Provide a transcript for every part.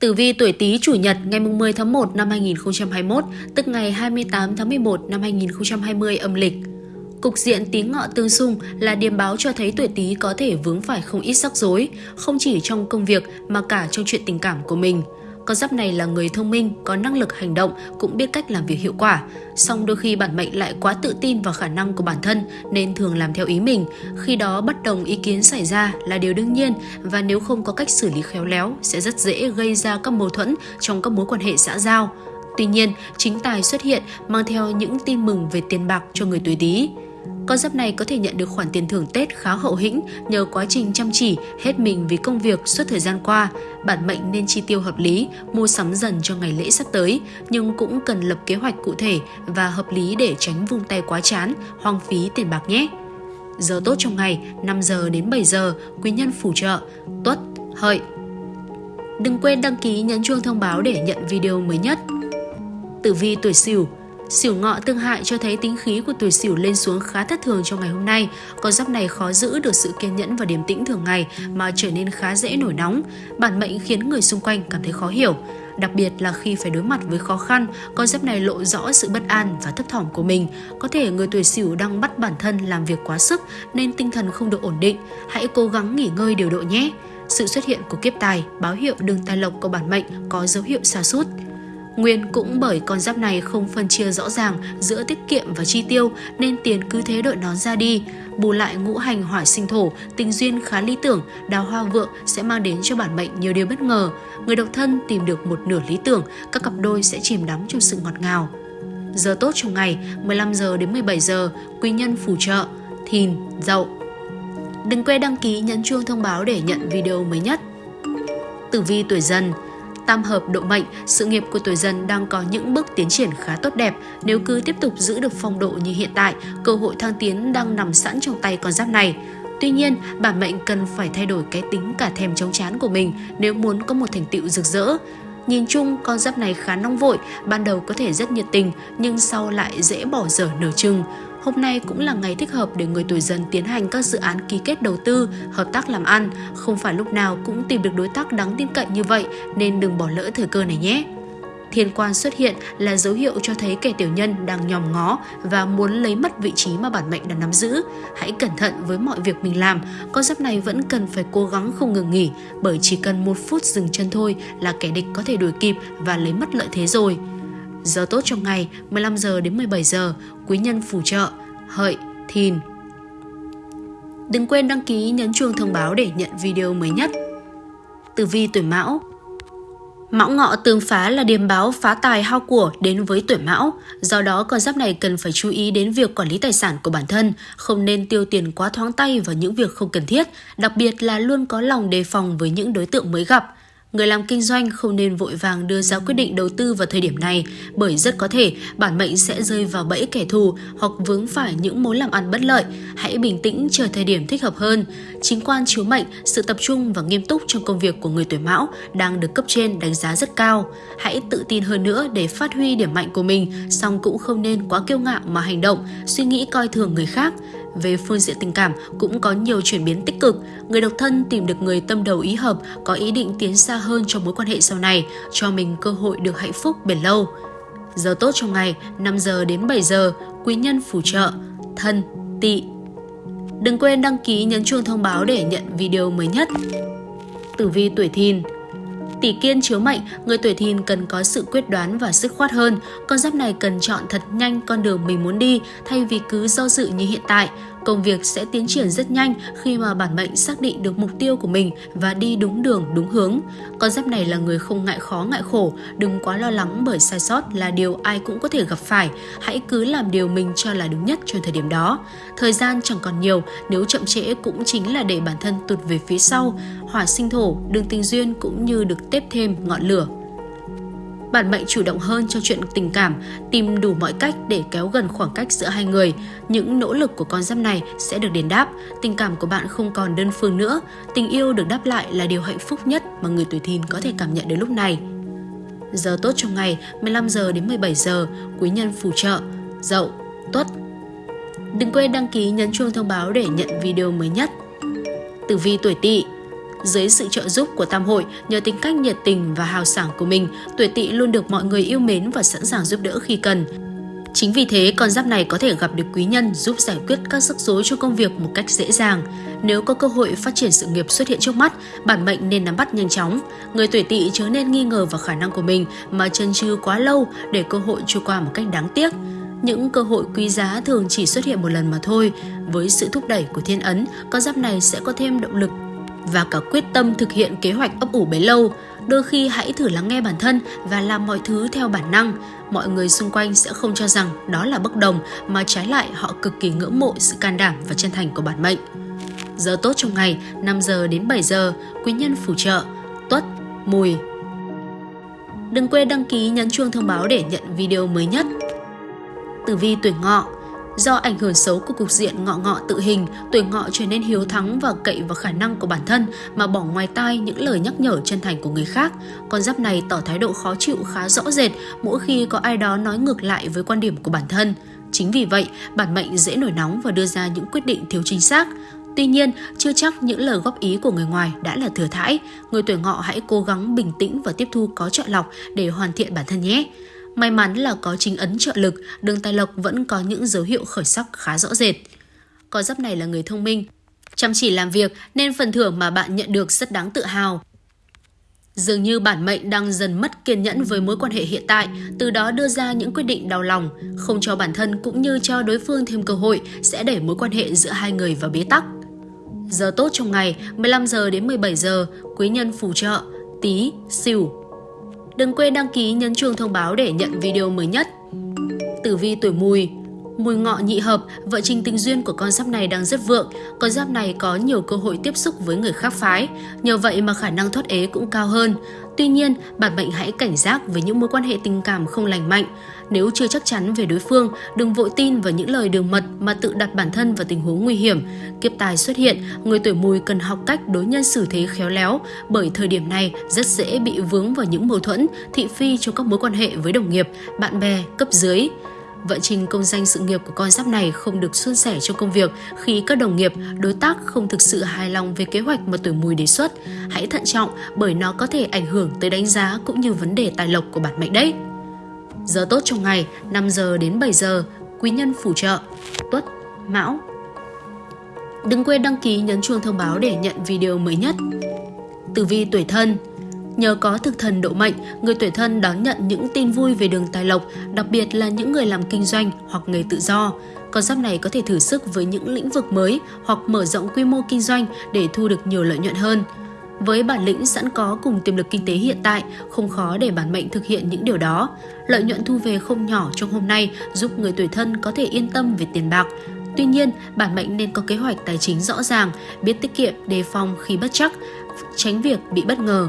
Tử vi tuổi Tý chủ nhật ngày 10 tháng 1 năm 2021, tức ngày 28 tháng 11 năm 2020 âm lịch. Cục diện tí ngọ tương xung là điềm báo cho thấy tuổi Tý có thể vướng phải không ít rắc rối, không chỉ trong công việc mà cả trong chuyện tình cảm của mình. Con giáp này là người thông minh, có năng lực hành động, cũng biết cách làm việc hiệu quả. Song đôi khi bản mệnh lại quá tự tin vào khả năng của bản thân nên thường làm theo ý mình. Khi đó bất đồng ý kiến xảy ra là điều đương nhiên và nếu không có cách xử lý khéo léo sẽ rất dễ gây ra các mâu thuẫn trong các mối quan hệ xã giao. Tuy nhiên, chính tài xuất hiện mang theo những tin mừng về tiền bạc cho người tuổi Tý. Con giáp này có thể nhận được khoản tiền thưởng Tết khá hậu hĩnh nhờ quá trình chăm chỉ, hết mình vì công việc suốt thời gian qua. Bản mệnh nên chi tiêu hợp lý, mua sắm dần cho ngày lễ sắp tới, nhưng cũng cần lập kế hoạch cụ thể và hợp lý để tránh vung tay quá chán, hoang phí tiền bạc nhé. Giờ tốt trong ngày 5 giờ đến 7 giờ, quý nhân phù trợ, tuất, hợi. Đừng quên đăng ký nhấn chuông thông báo để nhận video mới nhất. Tử vi tuổi Sửu Sửu ngọ tương hại cho thấy tính khí của tuổi Sửu lên xuống khá thất thường trong ngày hôm nay. Con giáp này khó giữ được sự kiên nhẫn và điềm tĩnh thường ngày mà trở nên khá dễ nổi nóng. Bản mệnh khiến người xung quanh cảm thấy khó hiểu. Đặc biệt là khi phải đối mặt với khó khăn, con giáp này lộ rõ sự bất an và thấp thỏm của mình. Có thể người tuổi Sửu đang bắt bản thân làm việc quá sức nên tinh thần không được ổn định. Hãy cố gắng nghỉ ngơi điều độ nhé. Sự xuất hiện của kiếp tài báo hiệu đường tài lộc của bản mệnh có dấu hiệu xa sút Nguyên cũng bởi con giáp này không phân chia rõ ràng giữa tiết kiệm và chi tiêu nên tiền cứ thế đội nón ra đi. Bù lại ngũ hành hỏa sinh thổ, tình duyên khá lý tưởng, đào hoa vượng sẽ mang đến cho bản mệnh nhiều điều bất ngờ. Người độc thân tìm được một nửa lý tưởng, các cặp đôi sẽ chìm đắm trong sự ngọt ngào. Giờ tốt trong ngày 15 giờ đến 17 giờ, quý nhân phù trợ, thìn, dậu. Đừng quên đăng ký nhấn chuông thông báo để nhận video mới nhất. Tử vi tuổi dần Tam hợp độ mệnh, sự nghiệp của tuổi dần đang có những bước tiến triển khá tốt đẹp. Nếu cứ tiếp tục giữ được phong độ như hiện tại, cơ hội thăng tiến đang nằm sẵn trong tay con giáp này. Tuy nhiên, bản mệnh cần phải thay đổi cái tính cả thèm chống chán của mình nếu muốn có một thành tựu rực rỡ. Nhìn chung, con giáp này khá nóng vội, ban đầu có thể rất nhiệt tình, nhưng sau lại dễ bỏ dở nửa chừng. Hôm nay cũng là ngày thích hợp để người tuổi dần tiến hành các dự án ký kết đầu tư, hợp tác làm ăn. Không phải lúc nào cũng tìm được đối tác đáng tin cậy như vậy nên đừng bỏ lỡ thời cơ này nhé. Thiên quan xuất hiện là dấu hiệu cho thấy kẻ tiểu nhân đang nhòm ngó và muốn lấy mất vị trí mà bản mệnh đang nắm giữ. Hãy cẩn thận với mọi việc mình làm, con giáp này vẫn cần phải cố gắng không ngừng nghỉ bởi chỉ cần một phút dừng chân thôi là kẻ địch có thể đuổi kịp và lấy mất lợi thế rồi. Giờ tốt trong ngày 15 giờ đến 17 giờ, quý nhân phù trợ, hợi, thìn. Đừng quên đăng ký nhấn chuông thông báo để nhận video mới nhất. Tử vi tuổi Mão Mão ngọ tương phá là điềm báo phá tài hao của đến với tuổi mão. Do đó, con giáp này cần phải chú ý đến việc quản lý tài sản của bản thân, không nên tiêu tiền quá thoáng tay vào những việc không cần thiết, đặc biệt là luôn có lòng đề phòng với những đối tượng mới gặp. Người làm kinh doanh không nên vội vàng đưa ra quyết định đầu tư vào thời điểm này bởi rất có thể bản mệnh sẽ rơi vào bẫy kẻ thù hoặc vướng phải những mối làm ăn bất lợi. Hãy bình tĩnh chờ thời điểm thích hợp hơn. Chính quan chiếu mệnh, sự tập trung và nghiêm túc trong công việc của người tuổi mão đang được cấp trên đánh giá rất cao. Hãy tự tin hơn nữa để phát huy điểm mạnh của mình, song cũng không nên quá kiêu ngạo mà hành động, suy nghĩ coi thường người khác. Về phương diện tình cảm cũng có nhiều chuyển biến tích cực, người độc thân tìm được người tâm đầu ý hợp, có ý định tiến xa hơn trong mối quan hệ sau này, cho mình cơ hội được hạnh phúc bền lâu. Giờ tốt trong ngày 5 giờ đến 7 giờ, quý nhân phù trợ, thân, tỵ. Đừng quên đăng ký nhấn chuông thông báo để nhận video mới nhất. Tử vi tuổi thìn Tỷ kiên chiếu mệnh, người tuổi thìn cần có sự quyết đoán và sức khoát hơn. Con giáp này cần chọn thật nhanh con đường mình muốn đi thay vì cứ do dự như hiện tại. Công việc sẽ tiến triển rất nhanh khi mà bản mệnh xác định được mục tiêu của mình và đi đúng đường, đúng hướng. Con giáp này là người không ngại khó, ngại khổ, đừng quá lo lắng bởi sai sót là điều ai cũng có thể gặp phải. Hãy cứ làm điều mình cho là đúng nhất trong thời điểm đó. Thời gian chẳng còn nhiều, nếu chậm trễ cũng chính là để bản thân tụt về phía sau. Hỏa sinh thổ, đường tình duyên cũng như được tiếp thêm ngọn lửa bạn mệnh chủ động hơn cho chuyện tình cảm, tìm đủ mọi cách để kéo gần khoảng cách giữa hai người. Những nỗ lực của con giáp này sẽ được đền đáp, tình cảm của bạn không còn đơn phương nữa. Tình yêu được đáp lại là điều hạnh phúc nhất mà người tuổi thìn có thể cảm nhận đến lúc này. Giờ tốt trong ngày 15 giờ đến 17 giờ, quý nhân phù trợ, dậu, tuất. Đừng quên đăng ký nhấn chuông thông báo để nhận video mới nhất. Tử vi tuổi tỵ dưới sự trợ giúp của tam hội, nhờ tính cách nhiệt tình và hào sảng của mình, tuổi tỵ luôn được mọi người yêu mến và sẵn sàng giúp đỡ khi cần. Chính vì thế, con giáp này có thể gặp được quý nhân giúp giải quyết các rắc rối cho công việc một cách dễ dàng. Nếu có cơ hội phát triển sự nghiệp xuất hiện trước mắt, bản mệnh nên nắm bắt nhanh chóng. Người tuổi tỵ chớ nên nghi ngờ vào khả năng của mình mà chân chừ quá lâu để cơ hội trôi qua một cách đáng tiếc. Những cơ hội quý giá thường chỉ xuất hiện một lần mà thôi. Với sự thúc đẩy của thiên ấn, con giáp này sẽ có thêm động lực và cả quyết tâm thực hiện kế hoạch ấp ủ bấy lâu. Đôi khi hãy thử lắng nghe bản thân và làm mọi thứ theo bản năng. Mọi người xung quanh sẽ không cho rằng đó là bất đồng mà trái lại họ cực kỳ ngưỡng mộ sự can đảm và chân thành của bản mệnh. Giờ tốt trong ngày 5 giờ đến 7 giờ, quý nhân phù trợ, tuất, mùi. Đừng quên đăng ký nhấn chuông thông báo để nhận video mới nhất. Tử vi tuổi ngọ Do ảnh hưởng xấu của cục diện ngọ ngọ tự hình, tuổi ngọ trở nên hiếu thắng và cậy vào khả năng của bản thân mà bỏ ngoài tai những lời nhắc nhở chân thành của người khác. Con giáp này tỏ thái độ khó chịu khá rõ rệt mỗi khi có ai đó nói ngược lại với quan điểm của bản thân. Chính vì vậy, bản mệnh dễ nổi nóng và đưa ra những quyết định thiếu chính xác. Tuy nhiên, chưa chắc những lời góp ý của người ngoài đã là thừa thãi. Người tuổi ngọ hãy cố gắng bình tĩnh và tiếp thu có chọn lọc để hoàn thiện bản thân nhé. May mắn là có chính ấn trợ lực, đường tài lộc vẫn có những dấu hiệu khởi sắc khá rõ rệt. Có giáp này là người thông minh, chăm chỉ làm việc nên phần thưởng mà bạn nhận được rất đáng tự hào. Dường như bản mệnh đang dần mất kiên nhẫn với mối quan hệ hiện tại, từ đó đưa ra những quyết định đau lòng, không cho bản thân cũng như cho đối phương thêm cơ hội sẽ đẩy mối quan hệ giữa hai người vào bế tắc. Giờ tốt trong ngày 15 giờ đến 17 giờ, quý nhân phù trợ, tí, xỉu, Đừng quên đăng ký nhấn chuông thông báo để nhận video mới nhất. Tử vi tuổi mùi Mùi ngọ nhị hợp, vợ trình tình duyên của con giáp này đang rất vượng. Con giáp này có nhiều cơ hội tiếp xúc với người khác phái, nhờ vậy mà khả năng thoát ế cũng cao hơn. Tuy nhiên, bản mệnh hãy cảnh giác với những mối quan hệ tình cảm không lành mạnh. Nếu chưa chắc chắn về đối phương, đừng vội tin vào những lời đường mật mà tự đặt bản thân vào tình huống nguy hiểm. Kiếp tài xuất hiện, người tuổi mùi cần học cách đối nhân xử thế khéo léo, bởi thời điểm này rất dễ bị vướng vào những mâu thuẫn, thị phi trong các mối quan hệ với đồng nghiệp, bạn bè, cấp dưới. Vận trình công danh sự nghiệp của con giáp này không được suôn sẻ trong công việc khi các đồng nghiệp, đối tác không thực sự hài lòng về kế hoạch mà tuổi mùi đề xuất. Hãy thận trọng bởi nó có thể ảnh hưởng tới đánh giá cũng như vấn đề tài lộc của bản mệnh đấy. Giờ tốt trong ngày 5 giờ đến 7 giờ, quý nhân phù trợ, tuất, mão. Đừng quên đăng ký nhấn chuông thông báo để nhận video mới nhất. Tử vi tuổi thân Nhờ có thực thần độ mệnh, người tuổi thân đón nhận những tin vui về đường tài lộc, đặc biệt là những người làm kinh doanh hoặc nghề tự do. Con giáp này có thể thử sức với những lĩnh vực mới hoặc mở rộng quy mô kinh doanh để thu được nhiều lợi nhuận hơn. Với bản lĩnh sẵn có cùng tiềm lực kinh tế hiện tại, không khó để bản mệnh thực hiện những điều đó. Lợi nhuận thu về không nhỏ trong hôm nay giúp người tuổi thân có thể yên tâm về tiền bạc. Tuy nhiên, bản mệnh nên có kế hoạch tài chính rõ ràng, biết tiết kiệm, đề phòng khi bất chắc, tránh việc bị bất ngờ.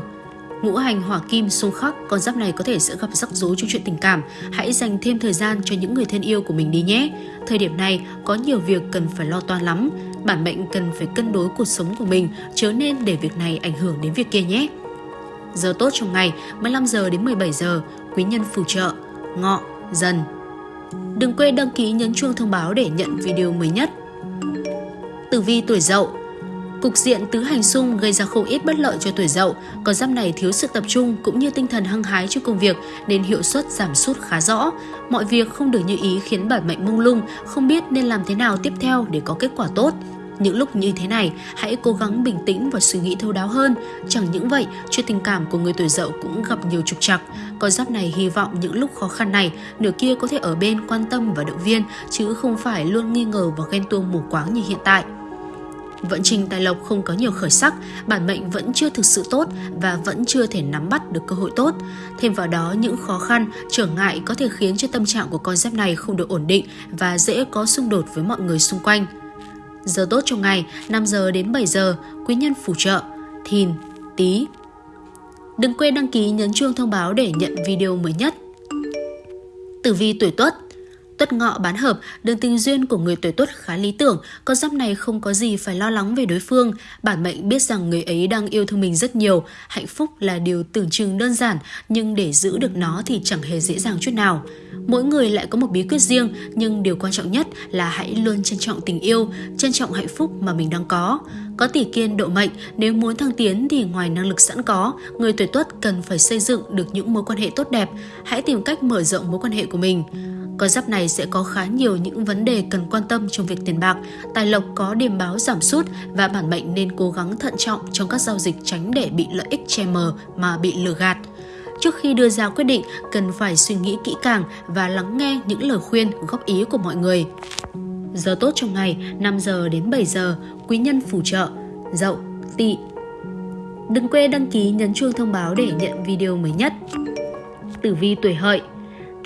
Ngũ hành hỏa kim xung khắc, con giáp này có thể sẽ gặp rắc rối trong chuyện tình cảm. Hãy dành thêm thời gian cho những người thân yêu của mình đi nhé. Thời điểm này có nhiều việc cần phải lo toan lắm. Bản mệnh cần phải cân đối cuộc sống của mình, chớ nên để việc này ảnh hưởng đến việc kia nhé. Giờ tốt trong ngày 15 giờ đến 17 giờ, quý nhân phù trợ, ngọ, dần. Đừng quên đăng ký nhấn chuông thông báo để nhận video mới nhất. Tử vi tuổi dậu Cục diện tứ hành xung gây ra không ít bất lợi cho tuổi dậu, con giáp này thiếu sự tập trung cũng như tinh thần hăng hái cho công việc nên hiệu suất giảm sút khá rõ. Mọi việc không được như ý khiến bản mệnh mông lung, không biết nên làm thế nào tiếp theo để có kết quả tốt. Những lúc như thế này, hãy cố gắng bình tĩnh và suy nghĩ thấu đáo hơn. Chẳng những vậy, chuyện tình cảm của người tuổi dậu cũng gặp nhiều trục trặc. Con giáp này hy vọng những lúc khó khăn này, nửa kia có thể ở bên quan tâm và động viên, chứ không phải luôn nghi ngờ và ghen tuông mù quáng như hiện tại. Vận trình tài lộc không có nhiều khởi sắc, bản mệnh vẫn chưa thực sự tốt và vẫn chưa thể nắm bắt được cơ hội tốt. Thêm vào đó, những khó khăn, trở ngại có thể khiến cho tâm trạng của con giáp này không được ổn định và dễ có xung đột với mọi người xung quanh. Giờ tốt trong ngày 5 giờ đến 7 giờ, quý nhân phù trợ, thìn, tí. Đừng quên đăng ký nhấn chuông thông báo để nhận video mới nhất. Tử vi tuổi tuất Tuất ngọ bán hợp, đường tình duyên của người tuổi tuất khá lý tưởng, con giáp này không có gì phải lo lắng về đối phương. Bản mệnh biết rằng người ấy đang yêu thương mình rất nhiều, hạnh phúc là điều tưởng chừng đơn giản, nhưng để giữ được nó thì chẳng hề dễ dàng chút nào. Mỗi người lại có một bí quyết riêng, nhưng điều quan trọng nhất là hãy luôn trân trọng tình yêu, trân trọng hạnh phúc mà mình đang có. Có tỷ kiên độ mệnh, nếu muốn thăng tiến thì ngoài năng lực sẵn có, người tuổi tuất cần phải xây dựng được những mối quan hệ tốt đẹp. Hãy tìm cách mở rộng mối quan hệ của mình. Con giáp này sẽ có khá nhiều những vấn đề cần quan tâm trong việc tiền bạc, tài lộc có điểm báo giảm sút và bản mệnh nên cố gắng thận trọng trong các giao dịch tránh để bị lợi ích che mờ mà bị lừa gạt. Trước khi đưa ra quyết định, cần phải suy nghĩ kỹ càng và lắng nghe những lời khuyên, góp ý của mọi người. Giờ tốt trong ngày 5 giờ đến 7 giờ, quý nhân phù trợ, dậu, tỵ. Đừng quên đăng ký nhấn chuông thông báo để nhận video mới nhất. Tử vi tuổi hợi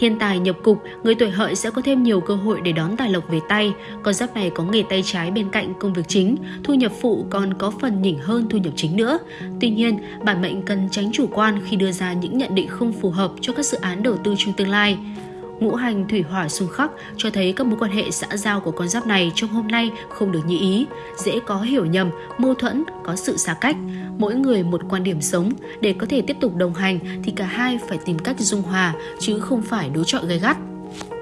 Thiên tài nhập cục, người tuổi hợi sẽ có thêm nhiều cơ hội để đón tài lộc về tay. Con giáp này có nghề tay trái bên cạnh công việc chính, thu nhập phụ còn có phần nhỉnh hơn thu nhập chính nữa. Tuy nhiên, bản mệnh cần tránh chủ quan khi đưa ra những nhận định không phù hợp cho các dự án đầu tư trong tương lai. Ngũ hành thủy hỏa xung khắc cho thấy các mối quan hệ xã giao của con giáp này trong hôm nay không được như ý, dễ có hiểu nhầm, mâu thuẫn, có sự xa cách. Mỗi người một quan điểm sống, để có thể tiếp tục đồng hành thì cả hai phải tìm cách dung hòa chứ không phải đối chọi gay gắt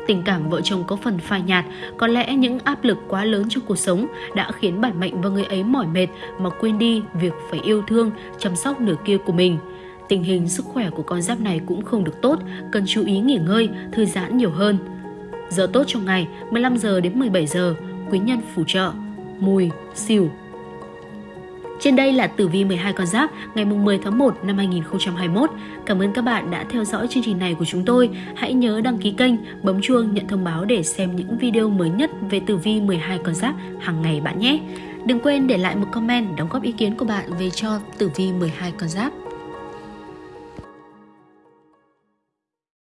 tình cảm vợ chồng có phần phai nhạt, có lẽ những áp lực quá lớn trong cuộc sống đã khiến bản mệnh và người ấy mỏi mệt mà quên đi việc phải yêu thương, chăm sóc nửa kia của mình. Tình hình sức khỏe của con giáp này cũng không được tốt, cần chú ý nghỉ ngơi, thư giãn nhiều hơn. Giờ tốt trong ngày 15 giờ đến 17 giờ, quý nhân phù trợ, mùi, xỉu. Trên đây là tử vi 12 con giáp ngày 10 tháng 1 năm 2021. Cảm ơn các bạn đã theo dõi chương trình này của chúng tôi. Hãy nhớ đăng ký kênh, bấm chuông nhận thông báo để xem những video mới nhất về tử vi 12 con giáp hàng ngày bạn nhé. Đừng quên để lại một comment đóng góp ý kiến của bạn về cho tử vi 12 con giáp.